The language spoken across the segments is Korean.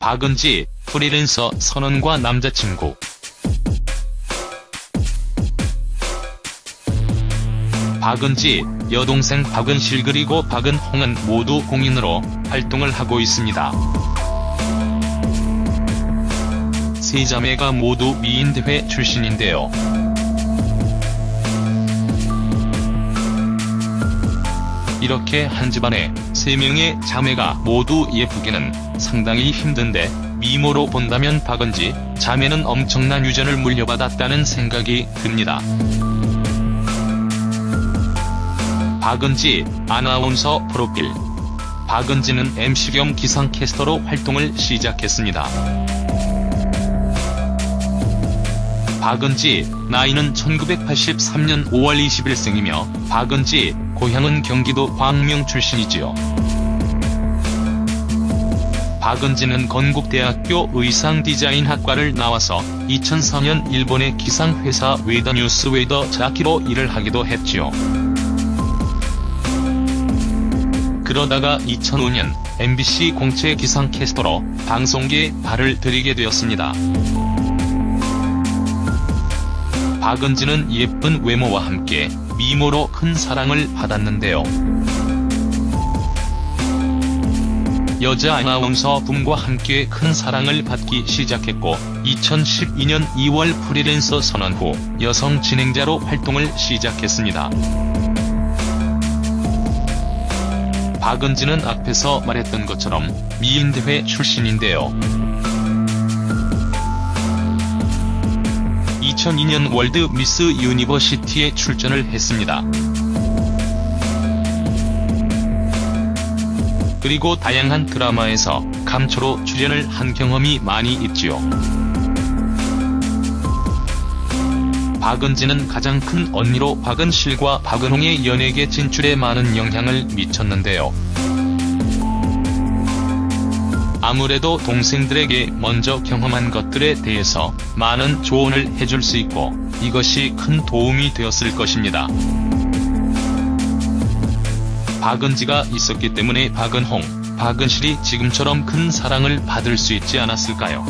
박은지, 프리랜서 선언과 남자친구. 박은지, 여동생 박은실 그리고 박은홍은 모두 공인으로 활동을 하고 있습니다. 세 자매가 모두 미인대회 출신인데요. 이렇게 한 집안에 세 명의 자매가 모두 예쁘기는 상당히 힘든데 미모로 본다면 박은지 자매는 엄청난 유전을 물려받았다는 생각이 듭니다. 박은지 아나운서 프로필 박은지는 MC 겸 기상캐스터로 활동을 시작했습니다. 박은지, 나이는 1983년 5월 20일생이며 박은지, 고향은 경기도 광명 출신이지요. 박은지는 건국대학교 의상디자인학과를 나와서 2004년 일본의 기상회사 웨더 뉴스 weather jockey로 일을 하기도 했지요. 그러다가 2005년 MBC 공채 기상캐스터로 방송계에 발을 들이게 되었습니다. 박은지는 예쁜 외모와 함께 미모로 큰 사랑을 받았는데요. 여자 아나운서 붐과 함께 큰 사랑을 받기 시작했고 2012년 2월 프리랜서 선언 후 여성 진행자로 활동을 시작했습니다. 박은지는 앞에서 말했던 것처럼 미인대회 출신인데요. 2002년 월드 미스 유니버시티에 출전을 했습니다. 그리고 다양한 드라마에서 감초로 출연을 한 경험이 많이 있지요. 박은지는 가장 큰 언니로 박은실과 박은홍의 연예계 진출에 많은 영향을 미쳤는데요. 아무래도 동생들에게 먼저 경험한 것들에 대해서 많은 조언을 해줄 수 있고 이것이 큰 도움이 되었을 것입니다. 박은지가 있었기 때문에 박은홍, 박은실이 지금처럼 큰 사랑을 받을 수 있지 않았을까요?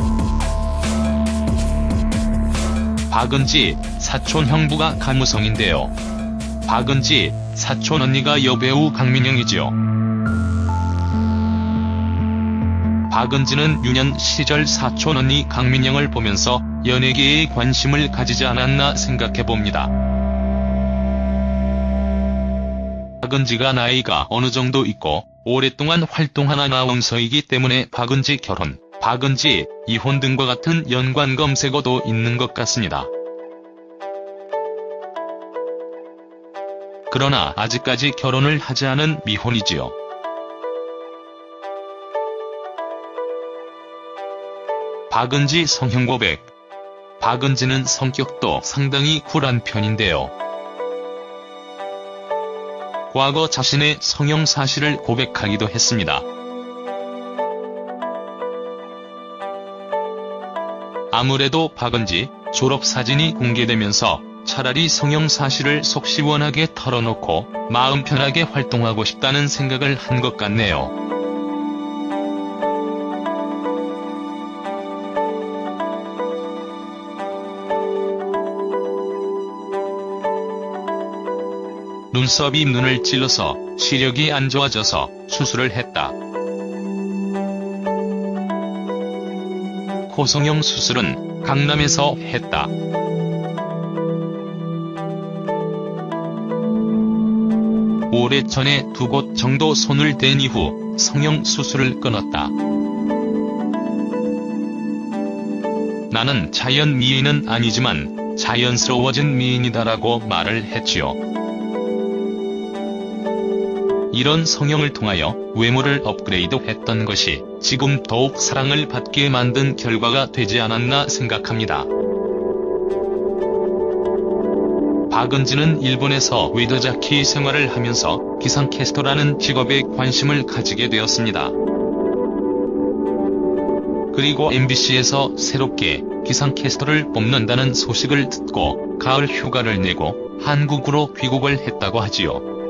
박은지, 사촌 형부가 가무성인데요. 박은지, 사촌 언니가 여배우 강민영이지요. 박은지는 유년 시절 사촌 언니 강민영을 보면서 연예계에 관심을 가지지 않았나 생각해봅니다. 박은지가 나이가 어느 정도 있고 오랫동안 활동한 아나운서이기 때문에 박은지 결혼, 박은지 이혼 등과 같은 연관 검색어도 있는 것 같습니다. 그러나 아직까지 결혼을 하지 않은 미혼이지요. 박은지 성형 고백 박은지는 성격도 상당히 쿨한 편인데요. 과거 자신의 성형 사실을 고백하기도 했습니다. 아무래도 박은지 졸업사진이 공개되면서 차라리 성형 사실을 속 시원하게 털어놓고 마음 편하게 활동하고 싶다는 생각을 한 것 같네요. 눈썹이 눈을 찔러서 시력이 안 좋아져서 수술을 했다. 코성형 수술은 강남에서 했다. 오래전에 두 곳 정도 손을 댄 이후 성형 수술을 끊었다. 나는 자연 미인은 아니지만 자연스러워진 미인이다라고 말을 했지요. 이런 성형을 통하여 외모를 업그레이드 했던 것이 지금 더욱 사랑을 받게 만든 결과가 되지 않았나 생각합니다. 박은지는 일본에서 weather jockey 생활을 하면서 기상캐스터라는 직업에 관심을 가지게 되었습니다. 그리고 MBC에서 새롭게 기상캐스터를 뽑는다는 소식을 듣고 가을 휴가를 내고 한국으로 귀국을 했다고 하지요.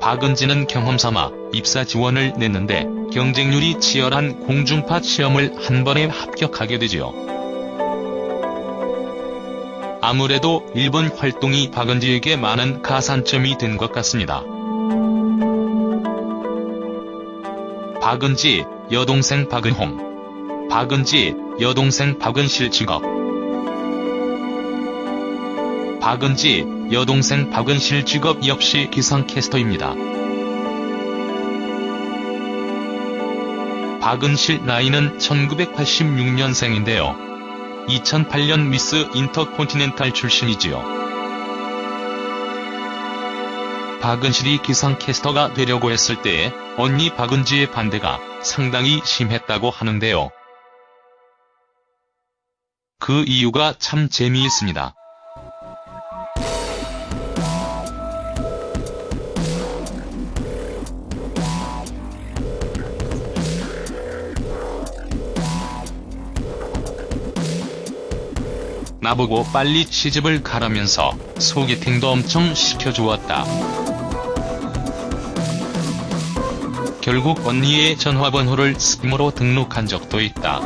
박은지는 경험삼아 입사 지원을 냈는데 경쟁률이 치열한 공중파 시험을 한 번에 합격하게 되지요. 아무래도 일본 활동이 박은지에게 많은 가산점이 된 것 같습니다. 박은지, 여동생 박은홍. 박은지, 여동생 박은실 직업. 박은지, 여동생 박은실 직업 역시 기상캐스터입니다. 박은실 나이는 1986년생인데요. 2008년 미스 인터콘티넨탈 출신이지요. 박은실이 기상캐스터가 되려고 했을 때에 언니 박은지의 반대가 상당히 심했다고 하는데요. 그 이유가 참 재미있습니다. 나보고 빨리 시집을 가라면서 소개팅도 엄청 시켜주었다. 결국 언니의 전화번호를 스팀으로 등록한 적도 있다.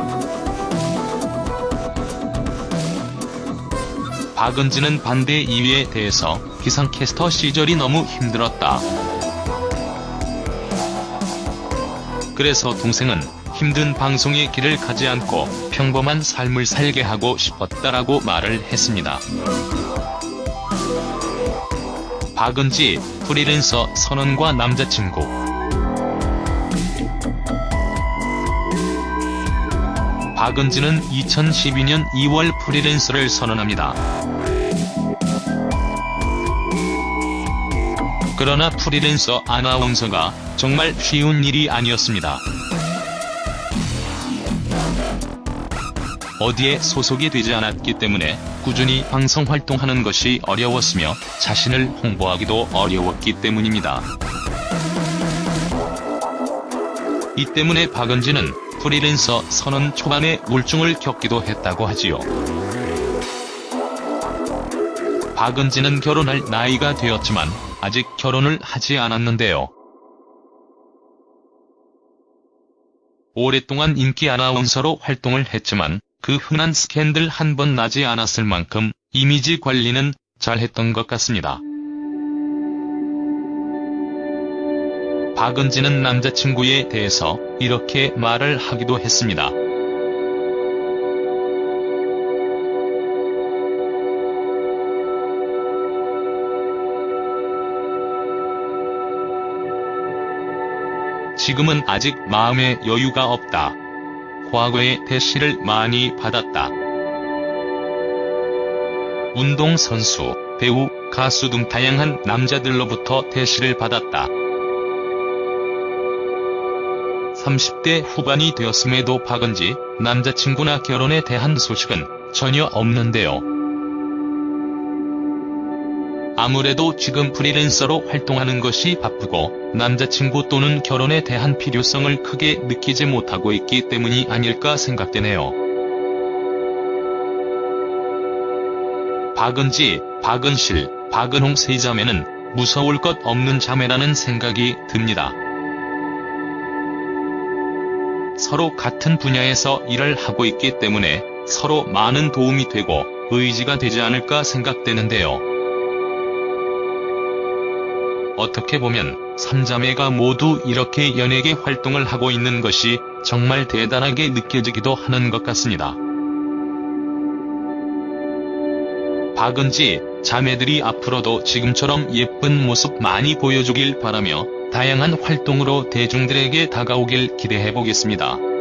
박은지는 반대 이유에 대해서 기상캐스터 시절이 너무 힘들었다. 그래서 동생은 힘든 방송의 길을 가지 않고 평범한 삶을 살게 하고 싶었다라고 말을 했습니다. 박은지, 프리랜서 선언과 남자친구 박은지는 2012년 2월 프리랜서를 선언합니다. 그러나 프리랜서 아나운서가 정말 쉬운 일이 아니었습니다. 어디에 소속이 되지 않았기 때문에 꾸준히 방송 활동하는 것이 어려웠으며 자신을 홍보하기도 어려웠기 때문입니다. 이 때문에 박은지는 프리랜서 선언 초반에 우울증을 겪기도 했다고 하지요. 박은지는 결혼할 나이가 되었지만 아직 결혼을 하지 않았는데요. 오랫동안 인기 아나운서로 활동을 했지만 그 흔한 스캔들 한 번 나지 않았을 만큼 이미지 관리는 잘했던 것 같습니다. 박은지는 남자친구에 대해서 이렇게 말을 하기도 했습니다. 지금은 아직 마음에 여유가 없다. 과거에 대시를 많이 받았다. 운동선수, 배우, 가수 등 다양한 남자들로부터 대시를 받았다. 30대 후반이 되었음에도 박은지, 남자친구나 결혼에 대한 소식은 전혀 없는데요. 아무래도 지금 프리랜서로 활동하는 것이 바쁘고 남자친구 또는 결혼에 대한 필요성을 크게 느끼지 못하고 있기 때문이 아닐까 생각되네요. 박은지, 박은실, 박은홍 세 자매는 무서울 것 없는 자매라는 생각이 듭니다. 서로 같은 분야에서 일을 하고 있기 때문에 서로 많은 도움이 되고 의지가 되지 않을까 생각되는데요. 어떻게 보면 삼자매가 모두 이렇게 연예계 활동을 하고 있는 것이 정말 대단하게 느껴지기도 하는 것 같습니다. 박은지, 자매들이 앞으로도 지금처럼 예쁜 모습 많이 보여주길 바라며 다양한 활동으로 대중들에게 다가오길 기대해보겠습니다.